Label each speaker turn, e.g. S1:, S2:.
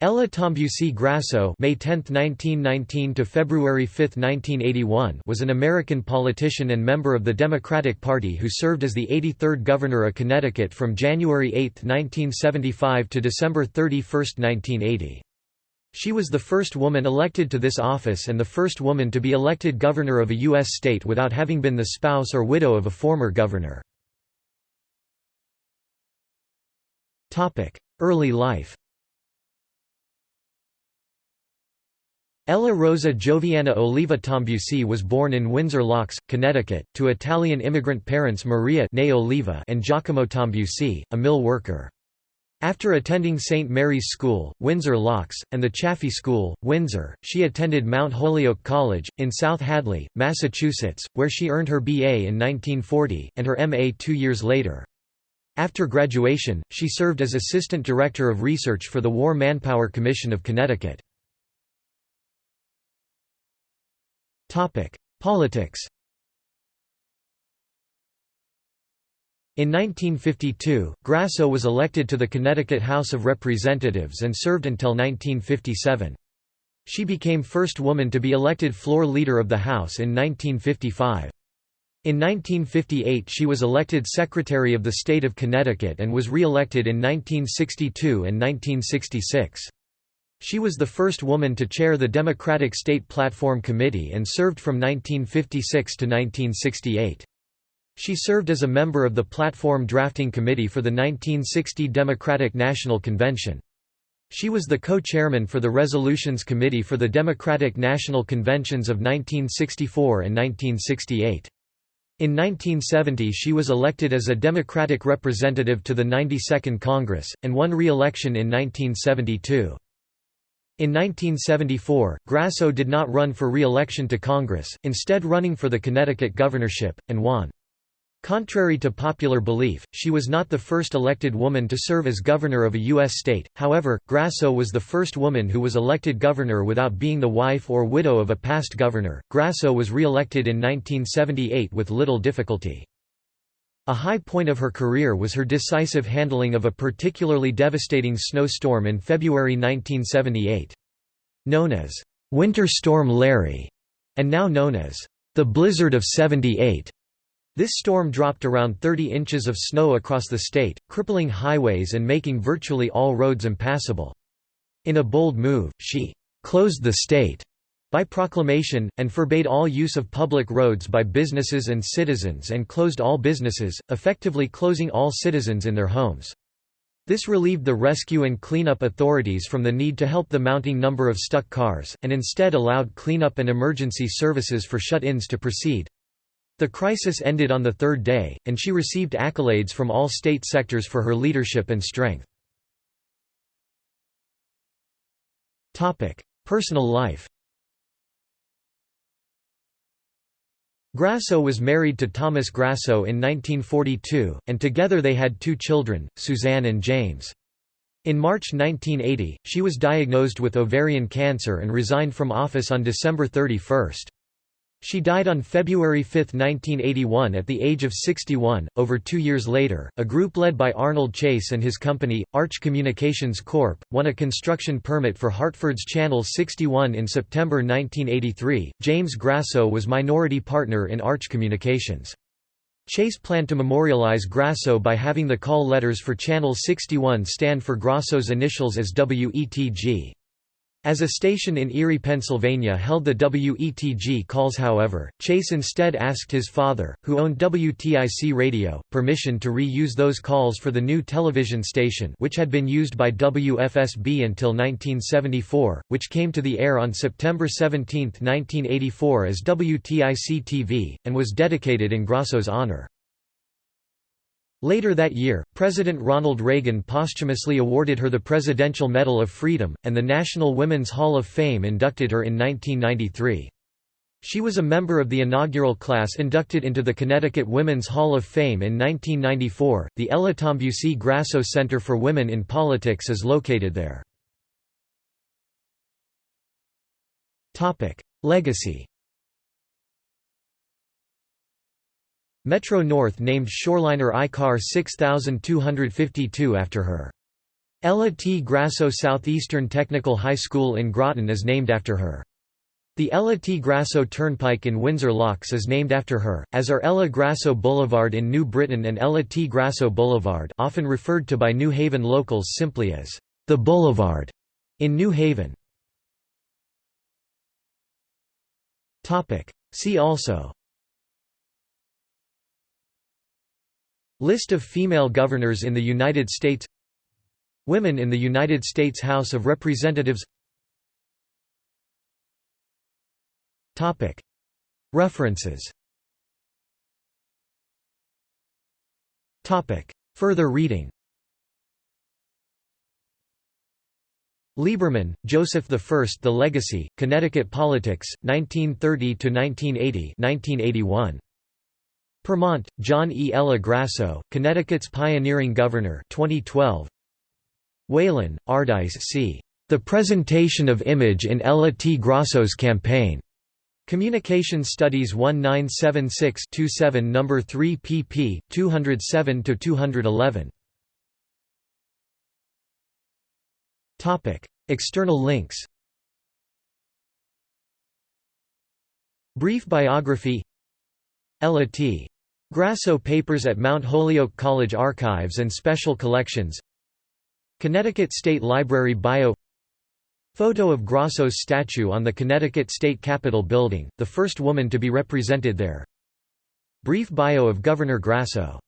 S1: Ella Tambussi Grasso May 10, 1919 to February 5, 1981 was an American politician and member of the Democratic Party who served as the 83rd Governor of Connecticut from January 8, 1975 to December 31, 1980. She was the first woman elected to this office and the first woman to be elected governor of a U.S. state without having been the spouse or widow of a former governor. Early life Ella Rosa Gioviana Oliva Tambussi was born in Windsor Locks, Connecticut, to Italian immigrant parents Maria Oliva and Giacomo Tambussi, a mill worker. After attending St. Mary's School, Windsor Locks, and the Chaffee School, Windsor, she attended Mount Holyoke College, in South Hadley, Massachusetts, where she earned her B.A. in 1940, and her M.A. two years later. After graduation, she served as Assistant Director of Research for the War Manpower Commission of Connecticut. Politics In 1952, Grasso was elected to the Connecticut House of Representatives and served until 1957. She became first woman to be elected floor leader of the House in 1955. In 1958 she was elected Secretary of the State of Connecticut and was re-elected in 1962 and 1966. She was the first woman to chair the Democratic State Platform Committee and served from 1956 to 1968. She served as a member of the Platform Drafting Committee for the 1960 Democratic National Convention. She was the co-chairman for the Resolutions Committee for the Democratic National Conventions of 1964 and 1968. In 1970 she was elected as a Democratic representative to the 92nd Congress, and won re-election in 1972. In 1974, Grasso did not run for re-election to Congress, instead running for the Connecticut governorship, and won. Contrary to popular belief, she was not the first elected woman to serve as governor of a U.S. state, however, Grasso was the first woman who was elected governor without being the wife or widow of a past governor. Grasso was re-elected in 1978 with little difficulty. A high point of her career was her decisive handling of a particularly devastating snowstorm in February 1978. Known as Winter Storm Larry, and now known as the Blizzard of 78, this storm dropped around 30 inches of snow across the state, crippling highways and making virtually all roads impassable. In a bold move, she closed the state by proclamation, and forbade all use of public roads by businesses and citizens and closed all businesses, effectively closing all citizens in their homes. This relieved the rescue and cleanup authorities from the need to help the mounting number of stuck cars, and instead allowed cleanup and emergency services for shut-ins to proceed. The crisis ended on the third day, and she received accolades from all state sectors for her leadership and strength. Personal life Grasso was married to Thomas Grasso in 1942, and together they had two children, Suzanne and James. In March 1980, she was diagnosed with ovarian cancer and resigned from office on December 31. She died on February 5, 1981 at the age of 61. Over two years later, a group led by Arnold Chase and his company, Arch Communications Corp., won a construction permit for Hartford's Channel 61 in September 1983. James Grasso was minority partner in Arch Communications. Chase planned to memorialize Grasso by having the call letters for Channel 61 stand for Grasso's initials as WETG. As a station in Erie, Pennsylvania held the WETG calls however, Chase instead asked his father, who owned WTIC Radio, permission to re-use those calls for the new television station which had been used by WFSB until 1974, which came to the air on September 17, 1984 as WTIC-TV, and was dedicated in Grasso's honor. Later that year, President Ronald Reagan posthumously awarded her the Presidential Medal of Freedom, and the National Women's Hall of Fame inducted her in 1993. She was a member of the inaugural class inducted into the Connecticut Women's Hall of Fame in 1994. The Ella Tambussi Grasso Center for Women in Politics is located there. Legacy Metro-North named shoreliner I-Car 6252 after her. Ella T. Grasso Southeastern Technical High School in Groton is named after her. The Ella T. Grasso Turnpike in Windsor Locks is named after her, as are Ella Grasso Boulevard in New Britain and Ella T. Grasso Boulevard often referred to by New Haven locals simply as the Boulevard in New Haven. See also List of female governors in the United States. Women in the United States House of Representatives. References. Further reading. Lieberman, Joseph I. The Legacy, Connecticut Politics, 1930–1980 1981. Purmont, John E. Ella Grasso, Connecticut's Pioneering Governor 2012. Whalen, Ardise C. The Presentation of Image in Ella T. Grasso's Campaign. Communication Studies 1976-27 No. 3 pp. 207–211. External links Brief biography Ella T. Grasso Papers at Mount Holyoke College Archives and Special Collections. Connecticut State Library Bio. Photo of Grasso's statue on the Connecticut State Capitol building, the first woman to be represented there. Brief bio of Governor Grasso